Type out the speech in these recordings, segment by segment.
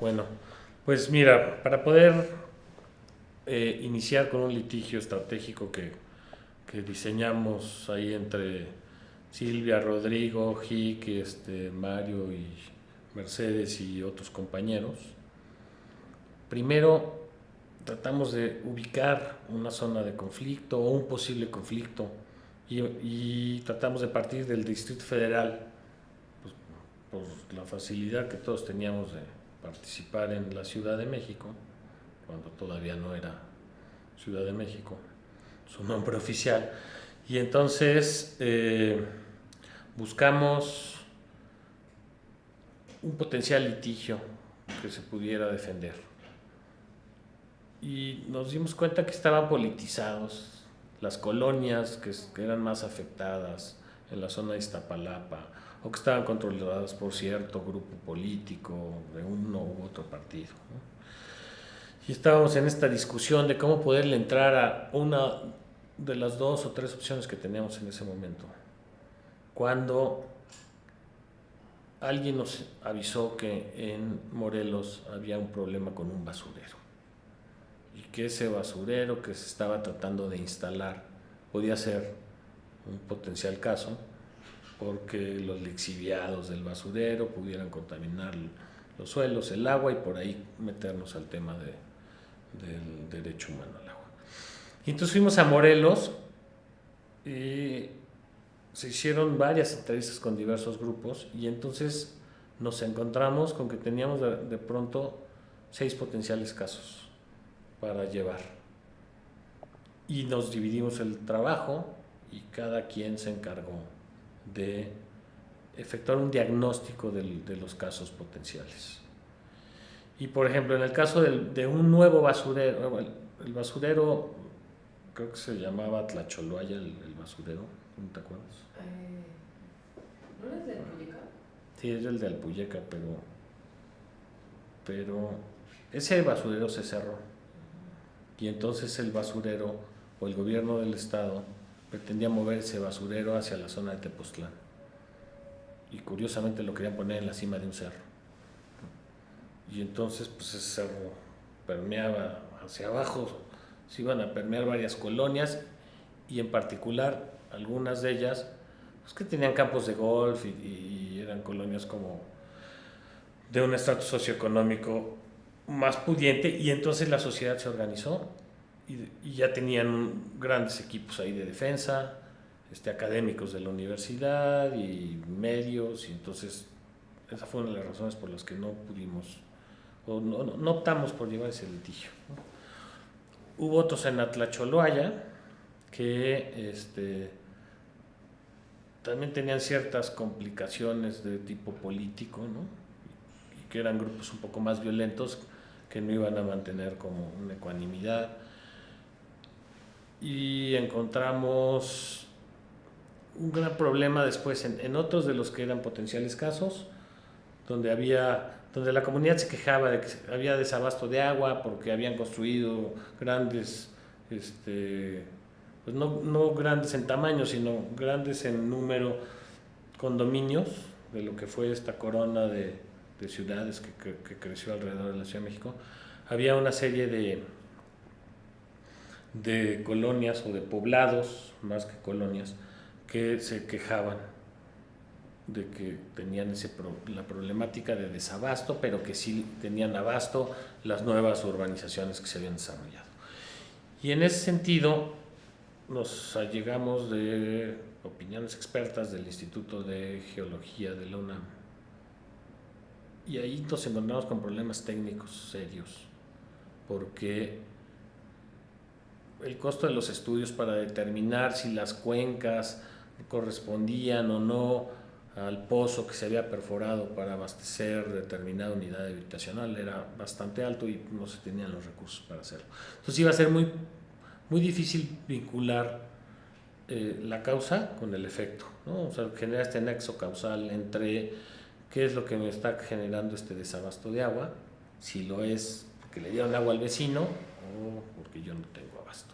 Bueno, pues mira, para poder eh, iniciar con un litigio estratégico que, diseñamos ahí entre Silvia, Rodrigo, Jic, este, Mario y Mercedes y otros compañeros, primero tratamos de ubicar una zona de conflicto o un posible conflicto y, tratamos de partir del Distrito Federal pues, por la facilidad que todos teníamos de participar en la Ciudad de México, cuando todavía no era Ciudad de México, su nombre oficial. Y entonces eh, buscamos un potencial litigio que se pudiera defender. Y nos dimos cuenta que estaban politizados las colonias que, que eran más afectadas en la zona de Iztapalapa, o que estaban controladas por cierto grupo político de uno u otro partido. Y estábamos en esta discusión de cómo poderle entrar a una de las dos o tres opciones que teníamos en ese momento. Cuando alguien nos avisó que en Morelos había un problema con un basurero y que ese basurero que se estaba tratando de instalar podía ser un potencial caso porque los lixiviados del basurero pudieran contaminar los suelos, el agua y por ahí meternos al tema de, del derecho humano al agua. Y entonces fuimos a Morelos y se hicieron varias entrevistas con diversos grupos y entonces nos encontramos con que teníamos de, de pronto seis potenciales casos para llevar. Y nos dividimos el trabajo y cada quien se encargó de efectuar un diagnóstico del, de los casos potenciales. Y por ejemplo, en el caso del, de un nuevo basurero, el, el, basurero, creo que se llamaba Tlacholoaya, el, el basurero, ¿no te acuerdas? Eh, ¿No es de Alpuyeca? Sí, es el de Alpuyeca, pero, pero ese basurero se cerró. Y entonces el basurero o el gobierno del estado pretendía mover ese basurero hacia la zona de Tepoztlán. Y curiosamente lo querían poner en la cima de un cerro. Y entonces pues ese cerro permeaba hacia abajo, se iban a permear varias colonias y en particular algunas de ellas pues, que tenían campos de golf y, y eran colonias como de un estrato socioeconómico más pudiente y entonces la sociedad se organizó y, ya tenían grandes equipos ahí de defensa, este, académicos de la universidad y medios, y entonces esa fue una de las razones por las que no pudimos, o no, optamos por llevar ese litigio. Hubo otros en Atlacholoaya que este, también tenían ciertas complicaciones de tipo político, ¿no? que eran grupos un poco más violentos que no iban a mantener como una ecuanimidad y encontramos un gran problema después en, en, otros de los que eran potenciales casos, donde, había, donde la comunidad se quejaba de que había desabasto de agua porque habían construido grandes, este, pues no, no grandes en tamaño, sino grandes en número condominios de lo que fue esta corona de, de ciudades que, que, que creció alrededor de la Ciudad de México. Había una serie de, de colonias o de poblados, más que colonias, que se quejaban de que tenían ese pro, la problemática de desabasto, pero que sí tenían abasto las nuevas urbanizaciones que se habían desarrollado. Y en ese sentido nos allegamos de opiniones expertas del Instituto de Geología de la UNAM. Y ahí nos encontramos con problemas técnicos serios, porque el costo de los estudios para determinar si las cuencas correspondían o no al pozo que se había perforado para abastecer determinada unidad habitacional era bastante alto y no se tenían los recursos para hacerlo. Entonces iba a ser muy, muy difícil vincular eh, la causa con el efecto, ¿no? o sea, generar este nexo causal entre qué es lo que me está generando este desabasto de agua, si lo es porque le dieron agua al vecino o porque yo no tengo abasto.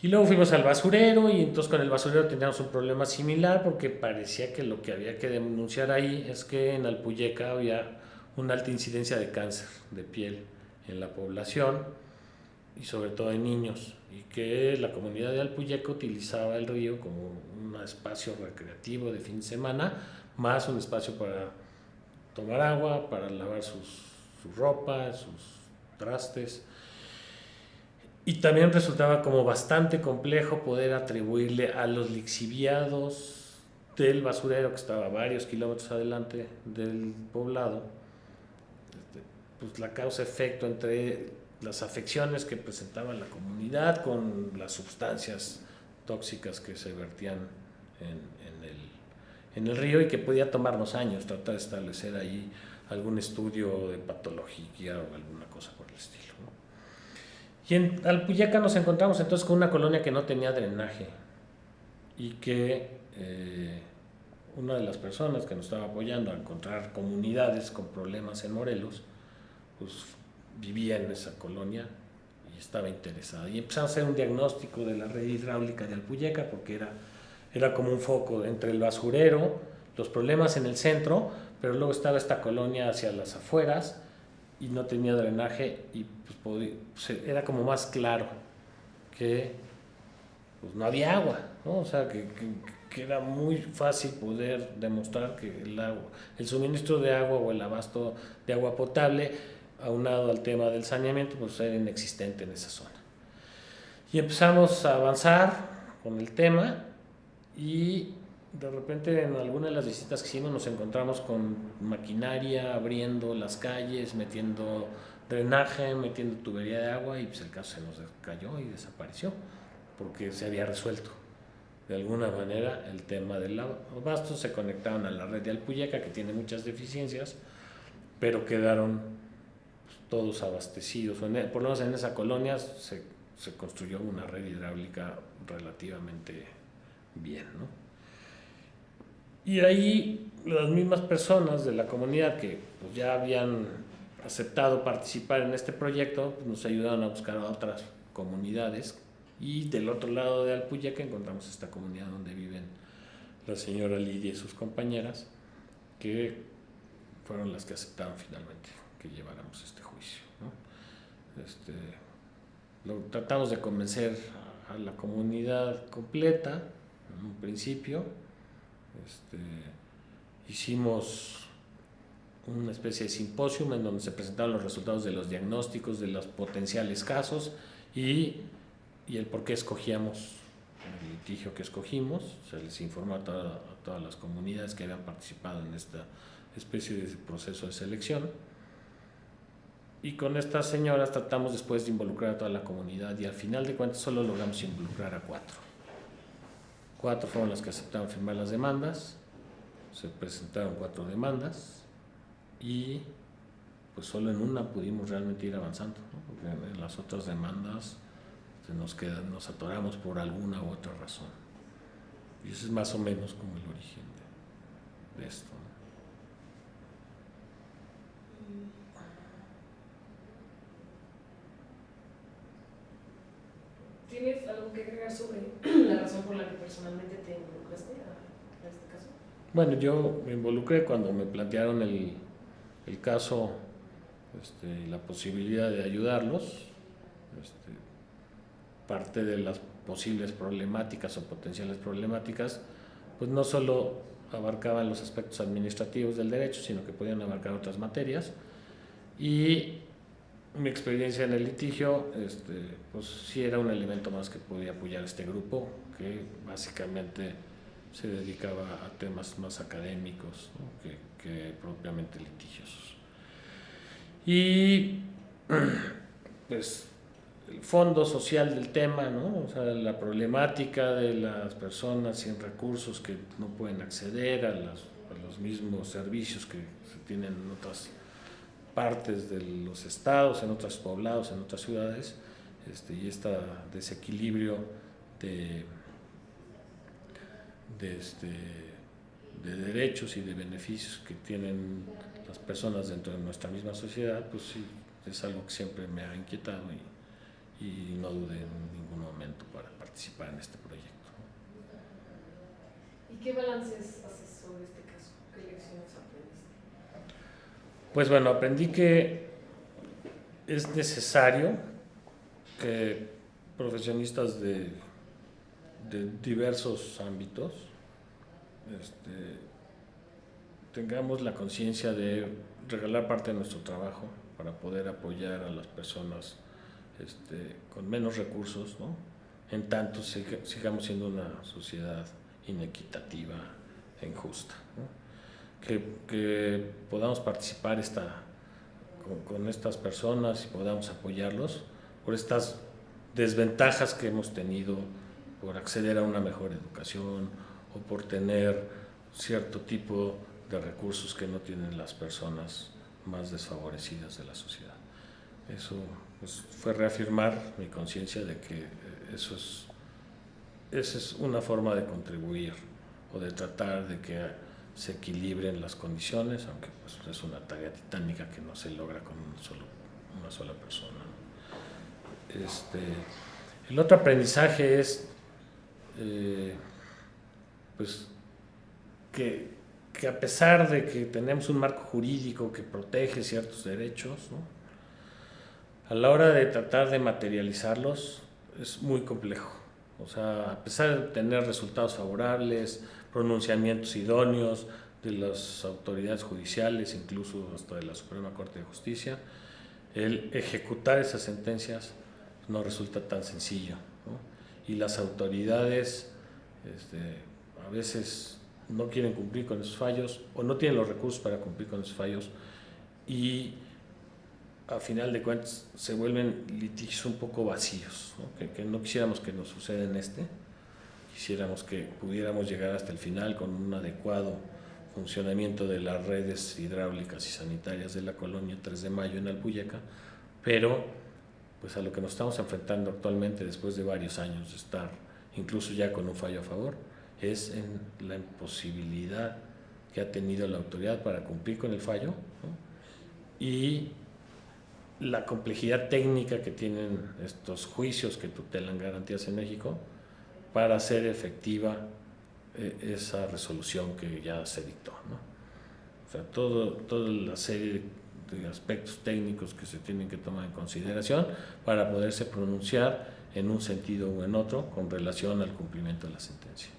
Y luego fuimos al basurero y entonces con el basurero teníamos un problema similar porque parecía que lo que había que denunciar ahí es que en Alpuyeca había una alta incidencia de cáncer de piel en la población y sobre todo en niños, y que la comunidad de Alpuyeca utilizaba el río como un espacio recreativo de fin de semana, más un espacio para tomar agua, para lavar sus, su ropa, sus trastes. Y también resultaba como bastante complejo poder atribuirle a los lixiviados del basurero que estaba varios kilómetros adelante del poblado, este, pues la causa-efecto entre las afecciones que presentaba la comunidad con las sustancias tóxicas que se vertían en, el, en el río y que podía tomarnos años tratar de establecer ahí algún estudio de patología o alguna cosa por el estilo. Y en Alpuyaca nos encontramos entonces con una colonia que no tenía drenaje y que eh, una de las personas que nos estaba apoyando a encontrar comunidades con problemas en Morelos, pues vivía en esa colonia y estaba interesada. Y empezamos a hacer un diagnóstico de la red hidráulica de Alpuyeca porque era, era como un foco entre el basurero, los problemas en el centro, pero luego estaba esta colonia hacia las afueras y no tenía drenaje y pues, era como más claro que pues, no había agua, ¿no? o sea, que, que, era muy fácil poder demostrar que el, agua, el suministro de agua o el abasto de agua potable, aunado al tema del saneamiento, pues era inexistente en esa zona. Y empezamos a avanzar con el tema y de repente en alguna de las visitas que hicimos nos encontramos con maquinaria abriendo las calles, metiendo drenaje, metiendo tubería de agua y pues el caso se nos cayó y desapareció porque se había resuelto. De alguna manera el tema del abasto se conectaron a la red de Alpuyeca que tiene muchas deficiencias, pero quedaron pues, todos abastecidos. Por lo menos en esa colonia se, se construyó una red hidráulica relativamente bien. ¿no? Y ahí las mismas personas de la comunidad que pues, ya habían aceptado participar en este proyecto pues, nos ayudaron a buscar otras comunidades y del otro lado de Alpuyaca encontramos esta comunidad donde viven la señora Lidia y sus compañeras que fueron las que aceptaron finalmente que lleváramos este juicio. Este, lo, tratamos de convencer a la comunidad completa en un principio este, hicimos una especie de simposio en donde se presentaron los resultados de los diagnósticos de los potenciales casos y, y el por qué escogíamos el litigio que escogimos. Se les informó a, todas las comunidades que habían participado en esta especie de proceso de selección. Y con estas señoras tratamos después de involucrar a toda la comunidad y al final de cuentas solo logramos involucrar a cuatro. Cuatro fueron las que aceptaron firmar las demandas, se presentaron cuatro demandas y pues solo en una pudimos realmente ir avanzando, porque en las otras demandas se nos, quedan, nos atoramos por alguna u otra razón. Y ese es más o menos como el origen de, esto. ¿Tienes algo que agregar sobre la razón por la que personalmente te involucraste a, este caso? Bueno, yo me involucré cuando me plantearon el, el caso este, la posibilidad de ayudarlos. Este, parte de las posibles problemáticas o potenciales problemáticas, pues no solo abarcaban los aspectos administrativos del derecho, sino que podían abarcar otras materias. Y mi experiencia en el litigio, este, pues sí era un elemento más que podía apoyar este grupo, que básicamente se dedicaba a temas más académicos que, propiamente litigiosos. Y pues el fondo social del tema, ¿no? o sea, la problemática de las personas sin recursos que no pueden acceder a, a los mismos servicios que se tienen en otras partes de los estados, en otros poblados, en otras ciudades, este, y este desequilibrio de, de, este, de derechos y de beneficios que tienen las personas dentro de nuestra misma sociedad, pues sí, es algo que siempre me ha inquietado y, y no dudé en ningún momento para participar en este proyecto. ¿Y qué balances haces sobre este caso? ¿Qué lecciones Pues bueno, aprendí que es necesario que profesionistas de, diversos ámbitos este, tengamos la conciencia de regalar parte de nuestro trabajo para poder apoyar a las personas este, con menos recursos, ¿no? en tanto sigamos siendo una sociedad inequitativa e injusta. Que, podamos participar esta, con, estas personas y podamos apoyarlos por estas desventajas que hemos tenido por acceder a una mejor educación o por tener cierto tipo de recursos que no tienen las personas más desfavorecidas de la sociedad. Eso pues, fue reafirmar mi conciencia de que eso es, esa es una forma de contribuir o de tratar de que se equilibren las condiciones, aunque pues, es una tarea titánica que no se logra con solo, una sola persona. Este, el otro aprendizaje es eh, pues, que, que, a pesar de que tenemos un marco jurídico que protege ciertos derechos, a la hora de tratar de materializarlos es muy complejo. O sea, a pesar de tener resultados favorables, pronunciamientos idóneos de las autoridades judiciales, incluso hasta de la Suprema Corte de Justicia, el ejecutar esas sentencias no resulta tan sencillo. Y las autoridades este, a veces no quieren cumplir con esos fallos o no tienen los recursos para cumplir con esos fallos y a final de cuentas se vuelven litigios un poco vacíos, Que, que, no quisiéramos que nos suceda en este, quisiéramos que pudiéramos llegar hasta el final con un adecuado funcionamiento de las redes hidráulicas y sanitarias de la colonia 3 de Mayo en Alpuyeca, pero pues a lo que nos estamos enfrentando actualmente después de varios años de estar incluso ya con un fallo a favor, es en la imposibilidad que ha tenido la autoridad para cumplir con el fallo y la complejidad técnica que tienen estos juicios que tutelan garantías en México para hacer efectiva eh, esa resolución que ya se dictó. ¿no? O sea, todo, toda la serie de aspectos técnicos que se tienen que tomar en consideración para poderse pronunciar en un sentido o en otro con relación al cumplimiento de la sentencia.